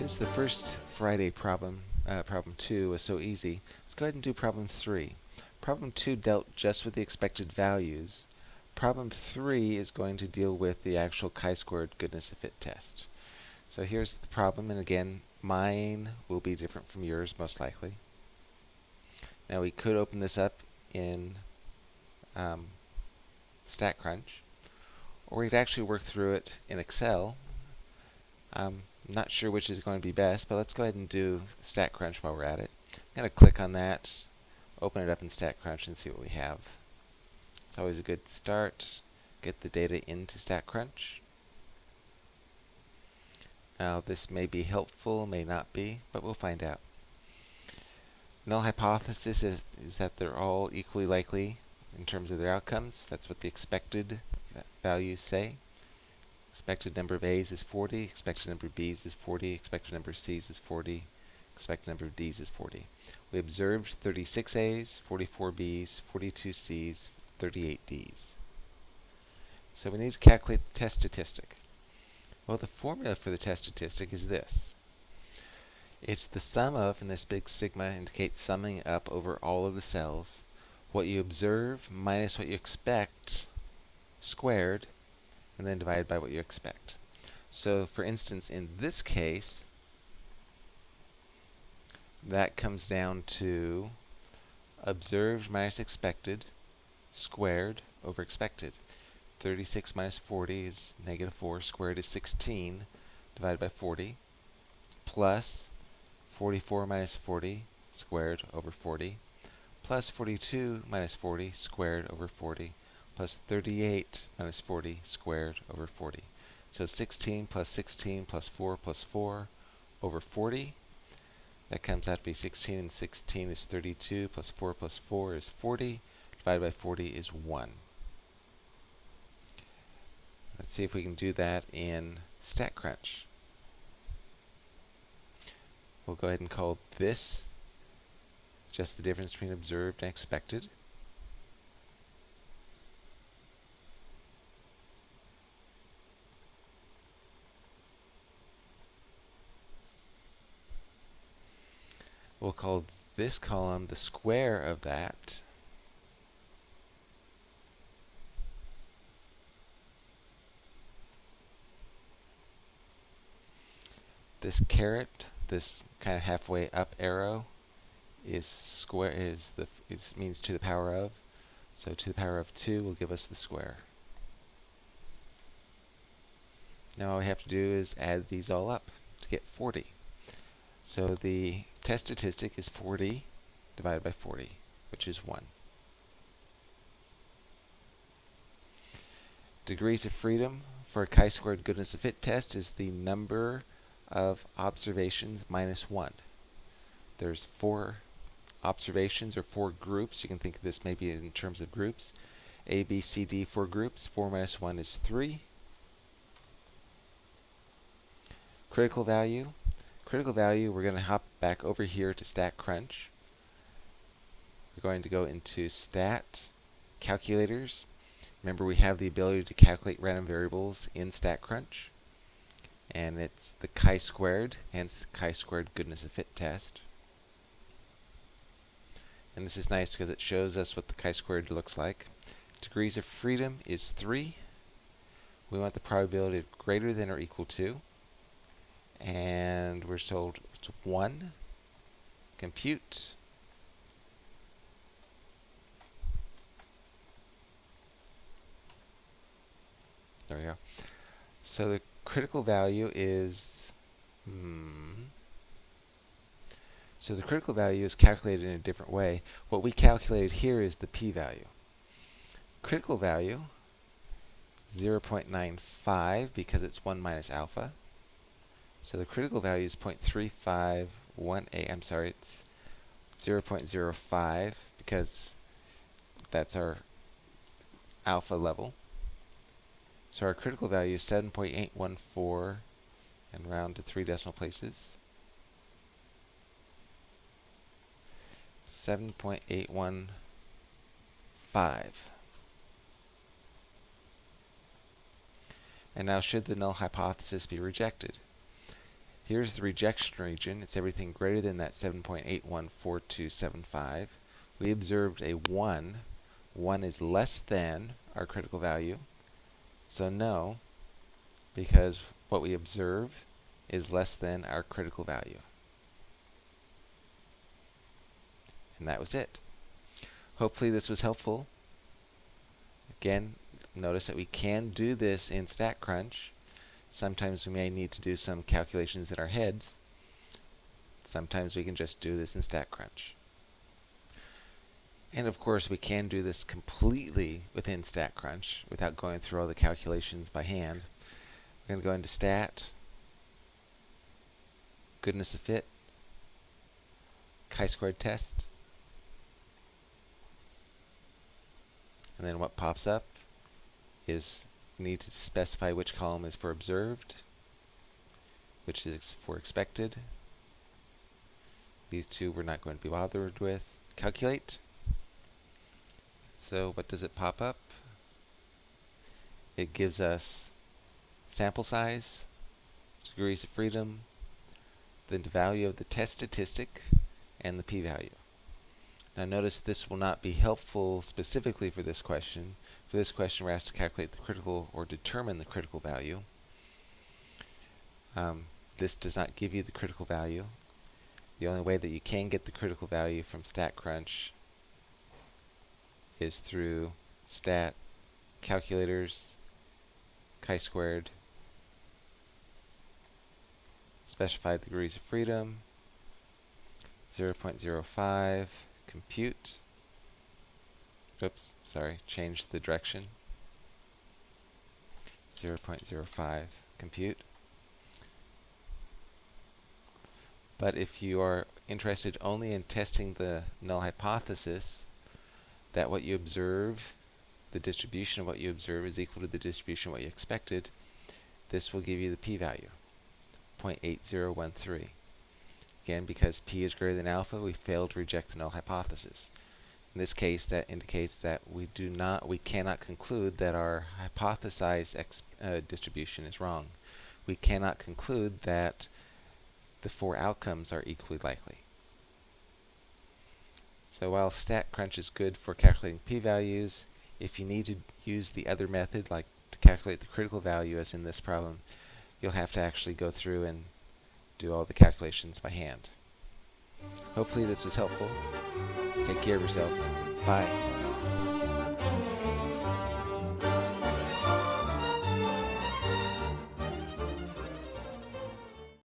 Since the first Friday problem, uh, problem 2, was so easy, let's go ahead and do problem 3. Problem 2 dealt just with the expected values. Problem 3 is going to deal with the actual chi-squared goodness of fit test. So here's the problem, and again, mine will be different from yours, most likely. Now we could open this up in um, StatCrunch, or we could actually work through it in Excel. Um, not sure which is going to be best, but let's go ahead and do StatCrunch while we're at it. I'm going to click on that, open it up in StatCrunch, and see what we have. It's always a good start. Get the data into StatCrunch. Now this may be helpful, may not be, but we'll find out. Null hypothesis is, is that they're all equally likely in terms of their outcomes. That's what the expected values say. Expected number of A's is 40, expected number of B's is 40, expected number of C's is 40, expected number of D's is 40. We observed 36 A's, 44 B's, 42 C's, 38 D's. So we need to calculate the test statistic. Well, the formula for the test statistic is this. It's the sum of, and this big sigma indicates summing up over all of the cells, what you observe minus what you expect squared and then divided by what you expect. So for instance, in this case, that comes down to observed minus expected squared over expected. 36 minus 40 is negative 4, squared is 16, divided by 40, plus 44 minus 40 squared over 40, plus 42 minus 40 squared over 40, plus 38 minus 40 squared over 40. So 16 plus 16 plus 4 plus 4 over 40. That comes out to be 16, and 16 is 32, plus 4 plus 4 is 40, divided by 40 is 1. Let's see if we can do that in StatCrunch. We'll go ahead and call this just the difference between observed and expected. We'll call this column the square of that. This caret, this kind of halfway up arrow, is square is the is means to the power of. So to the power of 2 will give us the square. Now all we have to do is add these all up to get 40. So the test statistic is 40 divided by 40, which is 1. Degrees of freedom for a chi-squared goodness of fit test is the number of observations minus 1. There's four observations or four groups. You can think of this maybe in terms of groups. A, B, C, D, four groups. 4 minus 1 is 3. Critical value critical value, we're going to hop back over here to StatCrunch. We're going to go into Stat, Calculators. Remember, we have the ability to calculate random variables in StatCrunch. And it's the chi-squared, hence chi-squared goodness of fit test. And this is nice because it shows us what the chi-squared looks like. Degrees of freedom is 3. We want the probability of greater than or equal to and we're told it's 1. Compute. There we go. So the critical value is, hmm, so the critical value is calculated in a different way. What we calculated here is the p-value. Critical value, 0.95 because it's 1 minus alpha. So the critical value is 0.351A. I'm sorry, it's 0.05 because that's our alpha level. So our critical value is 7.814 and round to three decimal places. 7.815. And now should the null hypothesis be rejected? Here's the rejection region. It's everything greater than that 7.814275. We observed a 1. 1 is less than our critical value. So no, because what we observe is less than our critical value. And that was it. Hopefully this was helpful. Again, notice that we can do this in StatCrunch. Sometimes we may need to do some calculations in our heads. Sometimes we can just do this in StatCrunch. And of course, we can do this completely within StatCrunch without going through all the calculations by hand. We're going to go into Stat, Goodness of Fit, chi-squared test, and then what pops up is need to specify which column is for observed, which is for expected. These two we're not going to be bothered with. Calculate. So what does it pop up? It gives us sample size, degrees of freedom, the value of the test statistic, and the p-value. Now notice this will not be helpful specifically for this question. For this question, we're asked to calculate the critical or determine the critical value. Um, this does not give you the critical value. The only way that you can get the critical value from StatCrunch is through stat calculators, chi-squared, specified degrees of freedom, 0.05, compute. Oops, sorry, change the direction. 0.05 compute. But if you are interested only in testing the null hypothesis, that what you observe, the distribution of what you observe is equal to the distribution of what you expected, this will give you the p-value, 0.8013. Again, because p is greater than alpha, we fail to reject the null hypothesis. In this case, that indicates that we do not, we cannot conclude that our hypothesized uh, distribution is wrong. We cannot conclude that the four outcomes are equally likely. So while StatCrunch is good for calculating p-values, if you need to use the other method, like to calculate the critical value as in this problem, you'll have to actually go through and do all the calculations by hand. Hopefully this was helpful. Take care of yourselves. Bye.